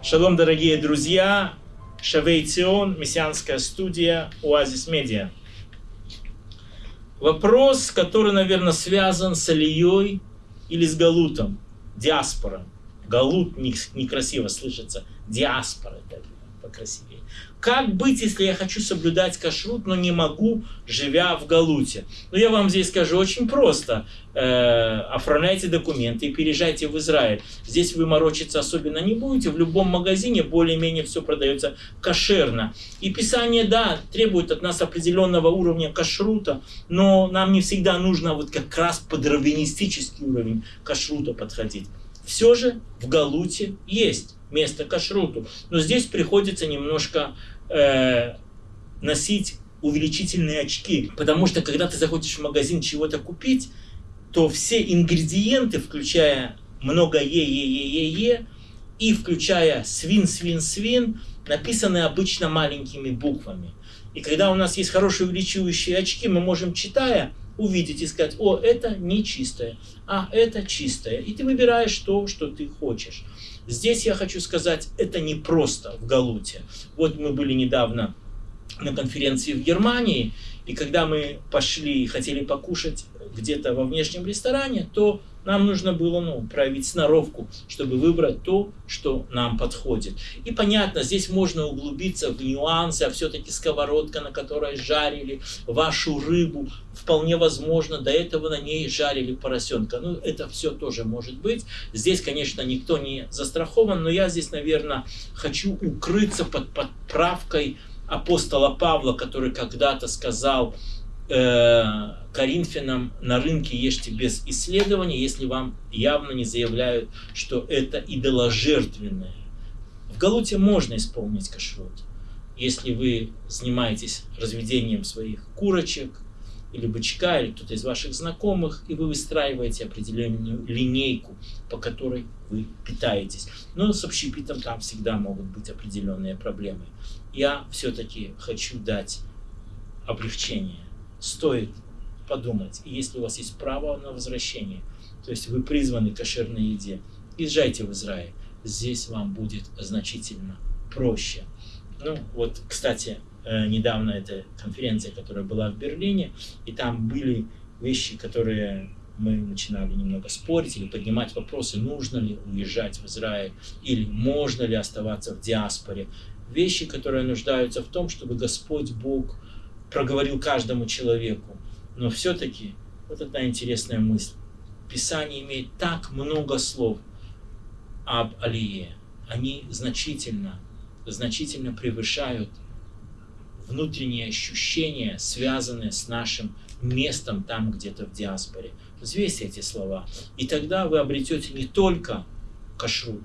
Шалом, дорогие друзья! Шавей Цион, мессианская студия Оазис Медиа. Вопрос, который, наверное, связан с Алией или с Галутом, диаспора. Галут некрасиво слышится, диаспора это покрасивее. Как быть, если я хочу соблюдать кашрут, но не могу, живя в Галуте? Ну, я вам здесь скажу очень просто. Э, оформляйте документы и переезжайте в Израиль. Здесь вы морочиться особенно не будете. В любом магазине более-менее все продается кошерно. И Писание, да, требует от нас определенного уровня кашрута, но нам не всегда нужно вот как раз под раввинистический уровень кашрута подходить. Все же в Галуте есть место кашруту. Но здесь приходится немножко э, носить увеличительные очки. Потому что когда ты заходишь в магазин чего-то купить, то все ингредиенты, включая много е, е, е, е, е, и включая свин, свин, свин, написаны обычно маленькими буквами. И когда у нас есть хорошие увеличивающие очки, мы можем, читая, увидеть и сказать, о, это не чистое, а это чистое. И ты выбираешь то, что ты хочешь. Здесь я хочу сказать, это не просто в Галуте. Вот мы были недавно на конференции в Германии, и когда мы пошли и хотели покушать где-то во внешнем ресторане, то нам нужно было ну, проявить сноровку, чтобы выбрать то, что нам подходит. И понятно, здесь можно углубиться в нюансы, а все-таки сковородка, на которой жарили вашу рыбу, вполне возможно, до этого на ней жарили поросенка. Ну, это все тоже может быть. Здесь, конечно, никто не застрахован, но я здесь, наверное, хочу укрыться под подправкой апостола Павла, который когда-то сказал, э, Коринфянам на рынке ешьте без исследования, если вам явно не заявляют, что это идоложертвенное. В Галуте можно исполнить кашрут, если вы занимаетесь разведением своих курочек, или бычка, или кто-то из ваших знакомых, и вы выстраиваете определенную линейку, по которой вы питаетесь. Но с общепитом там всегда могут быть определенные проблемы. Я все-таки хочу дать облегчение стоит подумать. И если у вас есть право на возвращение, то есть вы призваны к кошерной еде, езжайте в Израиль. Здесь вам будет значительно проще. Ну, вот, кстати, э, недавно эта конференция, которая была в Берлине, и там были вещи, которые мы начинали немного спорить или поднимать вопросы, нужно ли уезжать в Израиль или можно ли оставаться в диаспоре. Вещи, которые нуждаются в том, чтобы Господь Бог проговорил каждому человеку. Но все-таки вот одна интересная мысль. Писание имеет так много слов об Алие. Они значительно, значительно превышают внутренние ощущения, связанные с нашим местом там где-то в диаспоре. Взвесьте эти слова. И тогда вы обретете не только кашрут,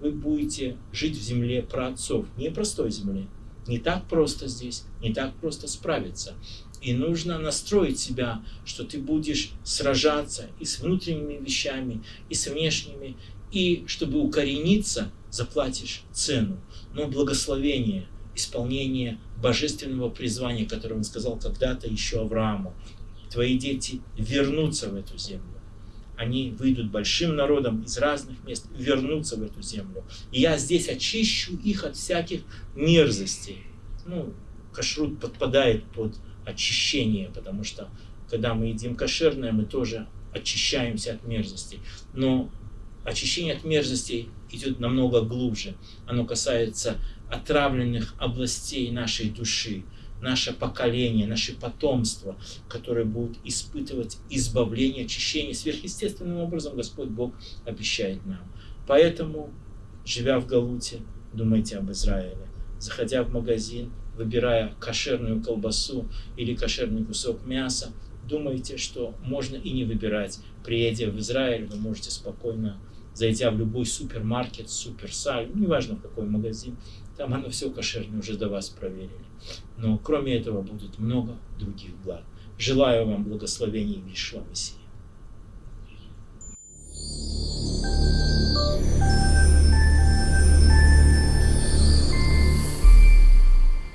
вы будете жить в земле праотцов, не простой земле, не так просто здесь, не так просто справиться. И нужно настроить себя, что ты будешь сражаться и с внутренними вещами, и с внешними, и чтобы укорениться, заплатишь цену. Но благословение, исполнение божественного призвания, которое он сказал когда-то еще Аврааму, твои дети вернутся в эту землю они выйдут большим народом из разных мест, вернутся в эту землю. И я здесь очищу их от всяких мерзостей. Ну, кашрут подпадает под очищение, потому что когда мы едим кошерное, мы тоже очищаемся от мерзостей. Но очищение от мерзостей идет намного глубже. Оно касается отравленных областей нашей души наше поколение, наше потомство, которое будет испытывать избавление, очищение. Сверхъестественным образом Господь Бог обещает нам. Поэтому, живя в Галуте, думайте об Израиле. Заходя в магазин, выбирая кошерную колбасу или кошерный кусок мяса, думайте, что можно и не выбирать. Приедя в Израиль, вы можете спокойно, зайдя в любой супермаркет, суперсаль, неважно в какой магазин, там оно все кошерное уже до вас проверили. Но кроме этого будет много других благ. Желаю вам благословений Вишва Мессии.